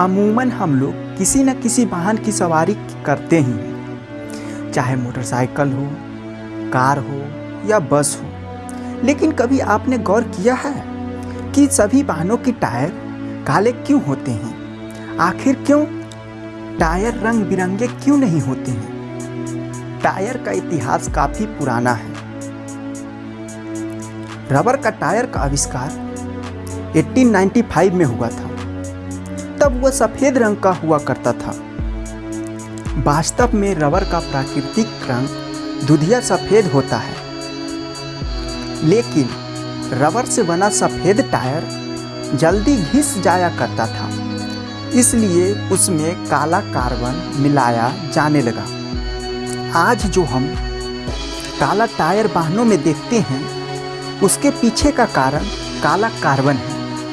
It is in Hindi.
अमूमन हम लोग किसी न किसी वाहन की सवारी करते ही हैं। चाहे मोटरसाइकिल हो, कार हो या बस हो। लेकिन कभी आपने गौर किया है कि सभी वाहनों के टायर काले क्यों होते हैं? आखिर क्यों? टायर रंग बिरंगे क्यों नहीं होते हैं? टायर का इतिहास काफ़ी पुराना है। रबर का टायर का आविष्कार 1895 में हुआ था। तब वह सफ़ेद रंग का हुआ करता था। वास्तव में रबर का प्राकृतिक रंग दुधिया सफ़ेद होता है। लेकिन रबर से बना सफ़ेद टायर जल्दी घिस जाया करता था। इसलिए उसमें काला कार्बन मिलाया जाने लगा। आज जो हम काला टायर वाहनों में देखते हैं, उसके पीछे का कारण काला कार्बन है।